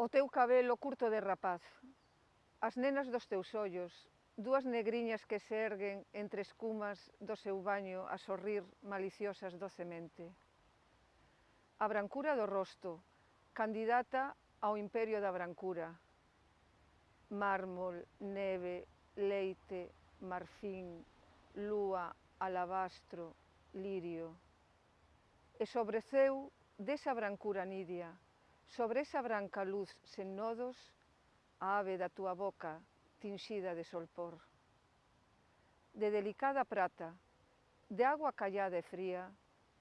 O teu cabelo curto de rapaz, as nenas dos teus ollos, dúas negriñas que se erguen entre escumas do seu baño a sorrir maliciosas docemente. A brancura do rosto, candidata ao imperio da brancura. Mármol, neve, leite, marfín, lúa, alabastro, lirio. E sobreceu desa brancura nidia, Sobre esa branca luz sen nodos, a ave da túa boca tinxida de solpor. De delicada prata, de agua callada e fría,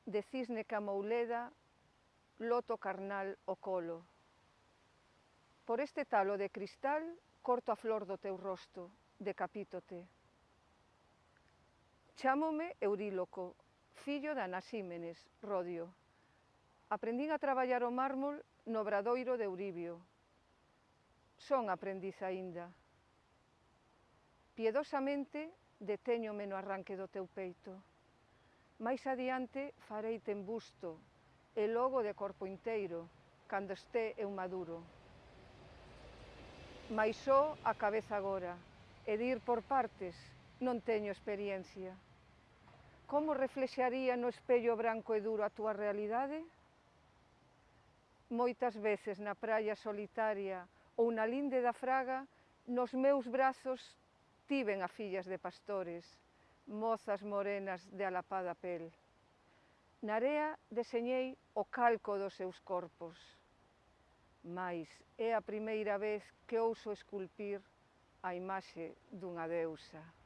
de cisne camouleda, loto carnal o colo. Por este talo de cristal corto a flor do teu rosto, decapítote. Chámome Euríloco, fillo de Anasímenes, Rodio. Aprendín a traballar o mármol no Bradoiro de Euribio. Son aprendiz aínda. Piedosamente detéñome no arranque do teu peito. Mais adiante fareite en busto e logo de corpo inteiro, cando esté eu maduro. Mais só a cabeza agora, e dir por partes, non teño experiencia. Como reflexaría no espello branco e duro a túa realidade? moitas veces na praia solitaria ou na linde da Fraga, nos meus brazos tiven a fillas de pastores, mozas morenas de alapada pel. Na area deseñei o calco dos seus corpos, mas é a primeira vez que ouso esculpir a imaxe dunha deusa.